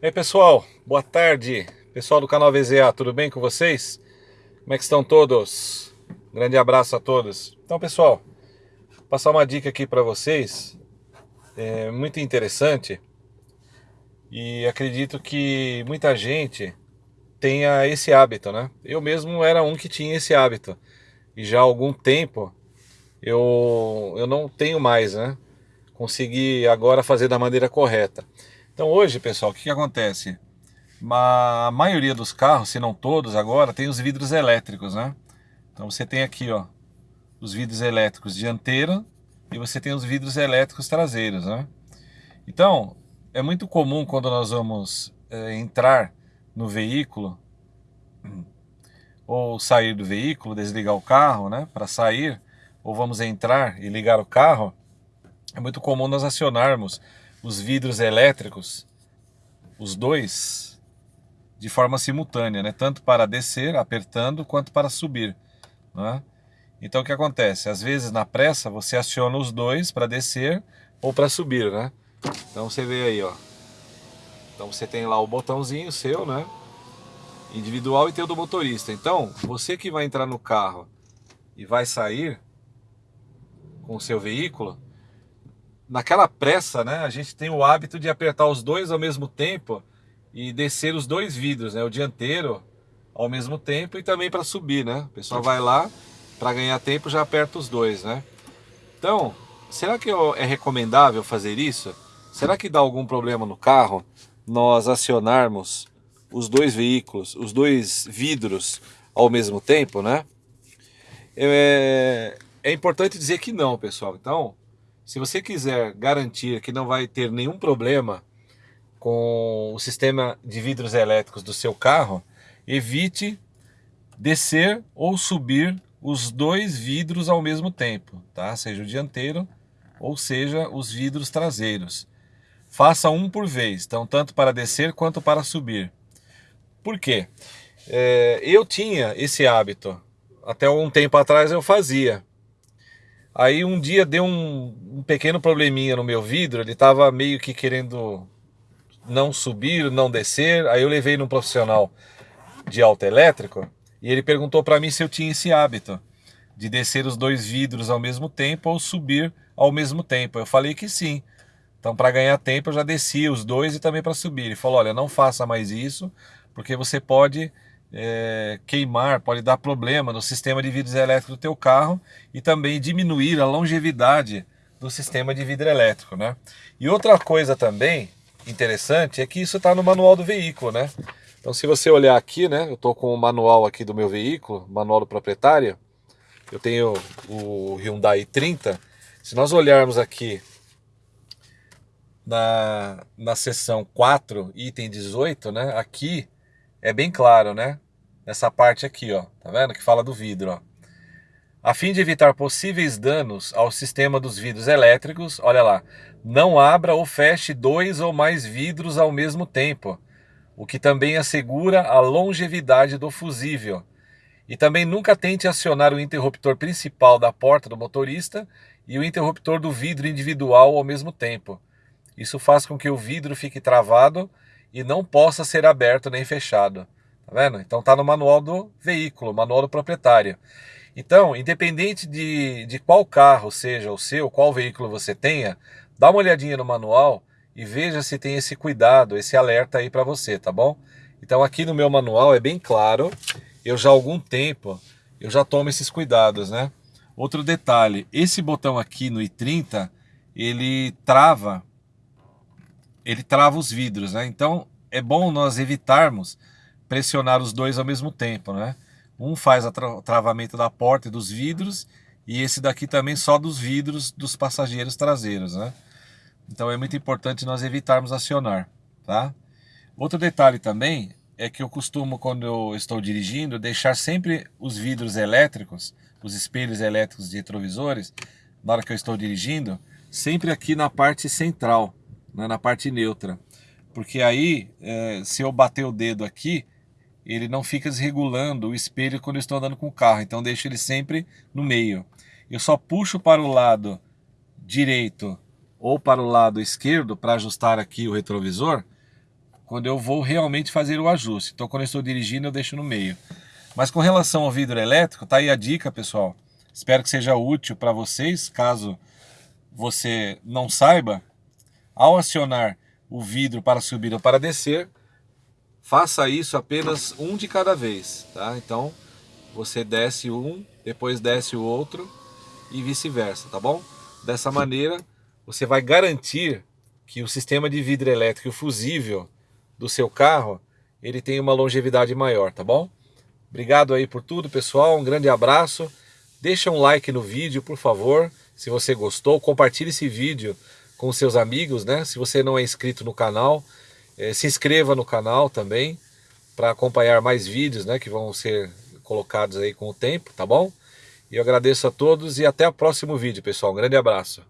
E aí pessoal, boa tarde. Pessoal do canal VZA, tudo bem com vocês? Como é que estão todos? grande abraço a todos. Então pessoal, vou passar uma dica aqui para vocês, é muito interessante e acredito que muita gente tenha esse hábito, né? Eu mesmo era um que tinha esse hábito e já há algum tempo eu, eu não tenho mais, né? Consegui agora fazer da maneira correta. Então hoje, pessoal, o que, que acontece? A maioria dos carros, se não todos agora, tem os vidros elétricos, né? Então você tem aqui, ó, os vidros elétricos dianteiro e você tem os vidros elétricos traseiros, né? Então, é muito comum quando nós vamos é, entrar no veículo ou sair do veículo, desligar o carro, né, para sair, ou vamos entrar e ligar o carro, é muito comum nós acionarmos os vidros elétricos, os dois, de forma simultânea, né? tanto para descer, apertando, quanto para subir. Né? Então o que acontece? Às vezes na pressa você aciona os dois para descer ou para subir, né? Então você vê aí, ó. Então você tem lá o botãozinho seu, né? Individual e tem o do motorista. Então, você que vai entrar no carro e vai sair com o seu veículo, naquela pressa, né, a gente tem o hábito de apertar os dois ao mesmo tempo e descer os dois vidros, né, o dianteiro ao mesmo tempo e também para subir, né? O pessoal vai lá, para ganhar tempo já aperta os dois, né? Então, será que é recomendável fazer isso? Será que dá algum problema no carro nós acionarmos os dois veículos, os dois vidros ao mesmo tempo, né? É, é importante dizer que não, pessoal. Então, se você quiser garantir que não vai ter nenhum problema com o sistema de vidros elétricos do seu carro, evite descer ou subir os dois vidros ao mesmo tempo, tá? Seja o dianteiro ou seja os vidros traseiros. Faça um por vez, então tanto para descer quanto para subir. Por quê? É, eu tinha esse hábito, até um tempo atrás eu fazia. Aí um dia deu um, um pequeno probleminha no meu vidro, ele estava meio que querendo não subir, não descer. Aí eu levei num profissional de autoelétrico e ele perguntou para mim se eu tinha esse hábito de descer os dois vidros ao mesmo tempo ou subir ao mesmo tempo. Eu falei que sim. Então, para ganhar tempo, eu já descia os dois e também para subir. Ele falou: olha, não faça mais isso, porque você pode é, queimar, pode dar problema no sistema de vidros elétricos do teu carro e também diminuir a longevidade do sistema de vidro elétrico, né? E outra coisa também interessante é que isso está no manual do veículo, né? Então se você olhar aqui, né, eu estou com o manual aqui do meu veículo, manual do proprietário, eu tenho o Hyundai 30, se nós olharmos aqui na, na seção 4, item 18, né, aqui é bem claro, né? Nessa parte aqui, ó, tá vendo? Que fala do vidro, ó. A fim de evitar possíveis danos ao sistema dos vidros elétricos, olha lá, não abra ou feche dois ou mais vidros ao mesmo tempo, o que também assegura a longevidade do fusível. E também nunca tente acionar o interruptor principal da porta do motorista e o interruptor do vidro individual ao mesmo tempo. Isso faz com que o vidro fique travado e não possa ser aberto nem fechado. Tá vendo? Então tá no manual do veículo, manual do proprietário. Então, independente de, de qual carro seja o seu, qual veículo você tenha, dá uma olhadinha no manual e veja se tem esse cuidado, esse alerta aí para você, tá bom? Então aqui no meu manual é bem claro, eu já há algum tempo, eu já tomo esses cuidados, né? Outro detalhe, esse botão aqui no i30, ele trava ele trava os vidros, né? Então é bom nós evitarmos pressionar os dois ao mesmo tempo, né? Um faz o tra travamento da porta e dos vidros e esse daqui também só dos vidros dos passageiros traseiros, né? Então é muito importante nós evitarmos acionar, tá? Outro detalhe também é que eu costumo, quando eu estou dirigindo, deixar sempre os vidros elétricos, os espelhos elétricos de retrovisores, na hora que eu estou dirigindo, sempre aqui na parte central, né, na parte neutra. Porque aí, é, se eu bater o dedo aqui, ele não fica desregulando o espelho quando eu estou andando com o carro. Então deixo ele sempre no meio. Eu só puxo para o lado direito ou para o lado esquerdo para ajustar aqui o retrovisor quando eu vou realmente fazer o ajuste. Então quando eu estou dirigindo eu deixo no meio. Mas com relação ao vidro elétrico, tá aí a dica, pessoal. Espero que seja útil para vocês, caso você não saiba. Ao acionar o vidro para subir ou para descer, faça isso apenas um de cada vez, tá? Então, você desce um, depois desce o outro e vice-versa, tá bom? Dessa maneira, você vai garantir que o sistema de vidro elétrico fusível do seu carro, ele tem uma longevidade maior, tá bom? Obrigado aí por tudo, pessoal. Um grande abraço. Deixa um like no vídeo, por favor, se você gostou. Compartilhe esse vídeo com seus amigos, né? Se você não é inscrito no canal, eh, se inscreva no canal também para acompanhar mais vídeos, né? Que vão ser colocados aí com o tempo, tá bom? E eu agradeço a todos e até o próximo vídeo, pessoal. Um grande abraço.